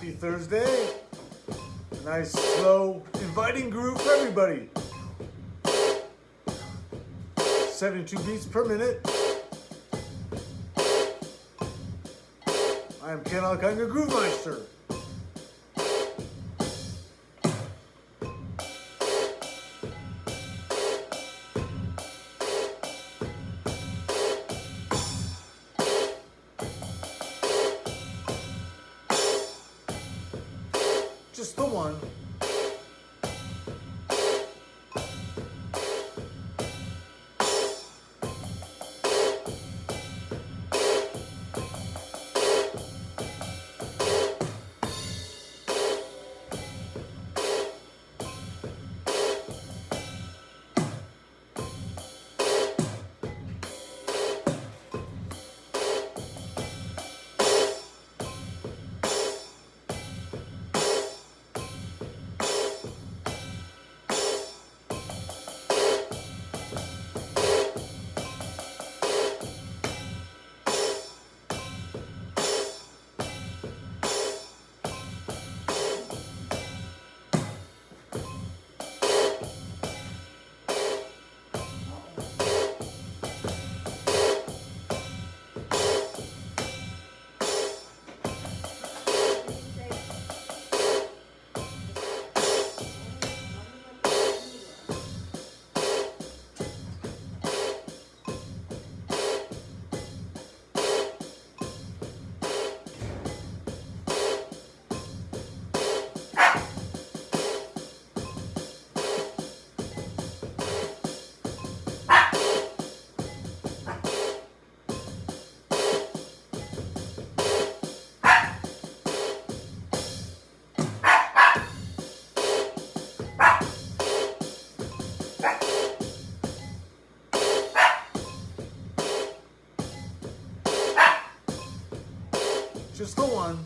Happy Thursday. A nice, slow, inviting groove for everybody. 72 beats per minute. I am Ken your Groove Meister. Just the one. Just the one.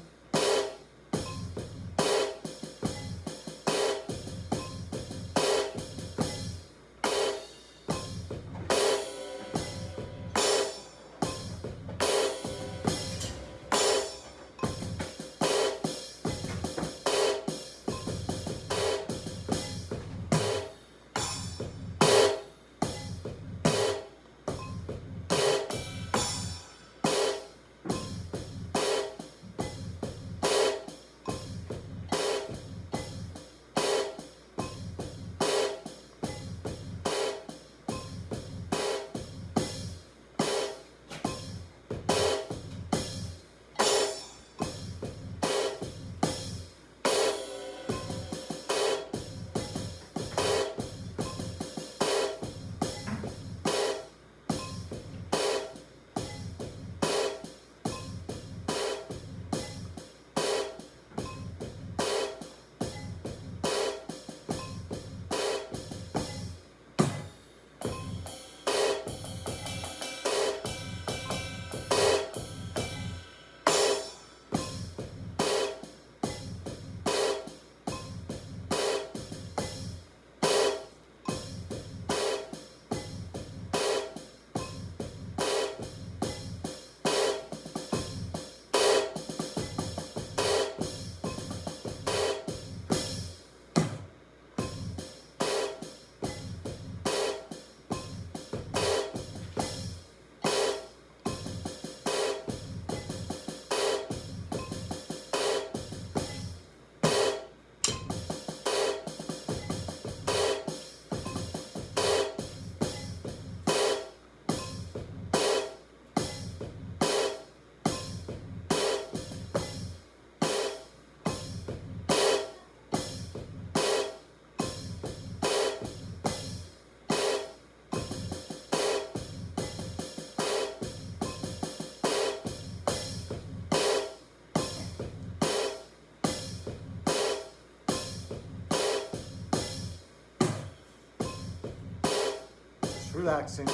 Relaxing.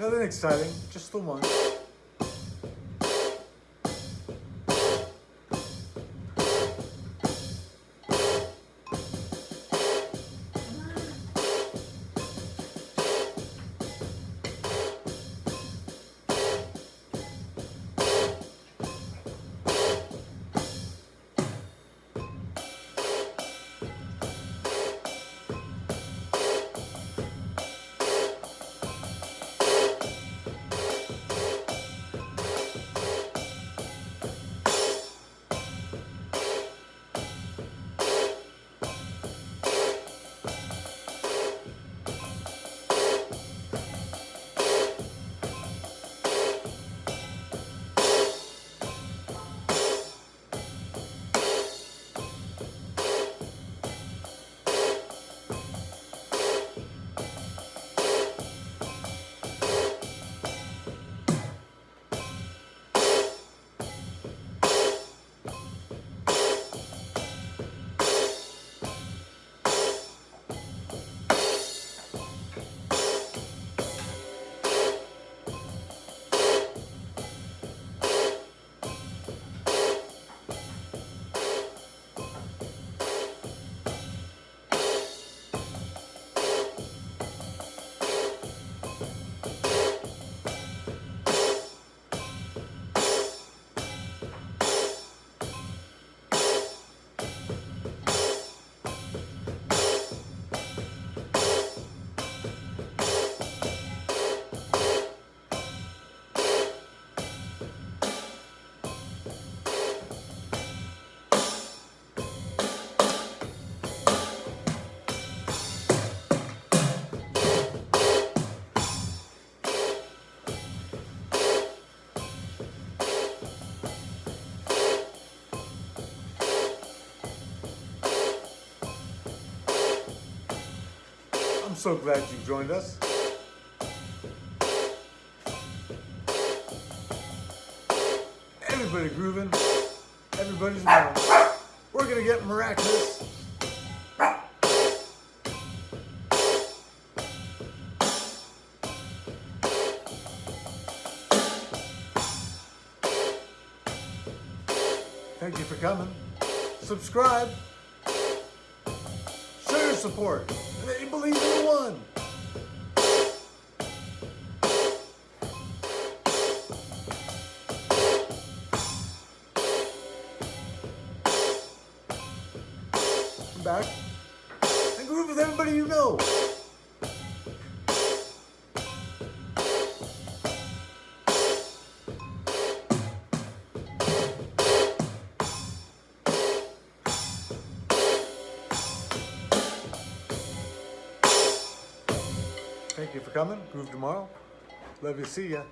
Nothing exciting, just the one. So glad you joined us. Everybody grooving. Everybody's moving. We're gonna get miraculous. Thank you for coming. Subscribe. Show your support. Back. And groove with everybody you know. Thank you for coming. Groove tomorrow. Love you. See ya.